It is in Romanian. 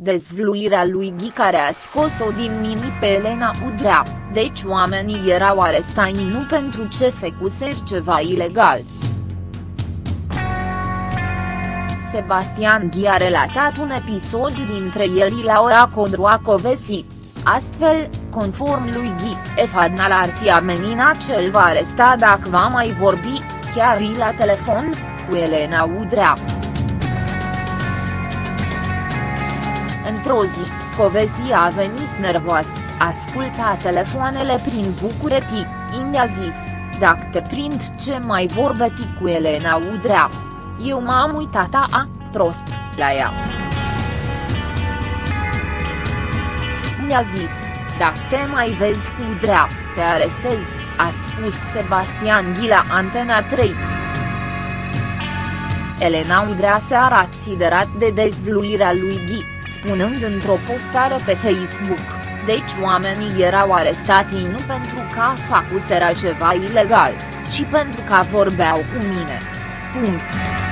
Dezvluirea lui Ghi care a scos-o din mini pe Elena Udrea, deci oamenii erau arestați nu pentru ce fecuser ceva ilegal. Sebastian Ghi a relatat un episod dintre ieri la ora Codroacovesi. Astfel, conform lui Ghi, Efadnal ar fi ameninat cel va aresta dacă va mai vorbi, chiar la telefon, cu Elena Udrea. Într-o zi, Covesi a venit nervos, asculta telefoanele prin București, i-a zis, dacă te prind ce mai vorbeti cu Elena Udrea. Eu m-am uitat a, prost, la ea. Mi-a zis, dacă te mai vezi cu Udrea, te arestez, a spus Sebastian Ghila Antena 3. Elena Udrea se a considerat de dezvluirea lui Ghi, spunând într-o postare pe Facebook, deci oamenii erau arestați nu pentru că facuseră ceva ilegal, ci pentru că vorbeau cu mine. Punct.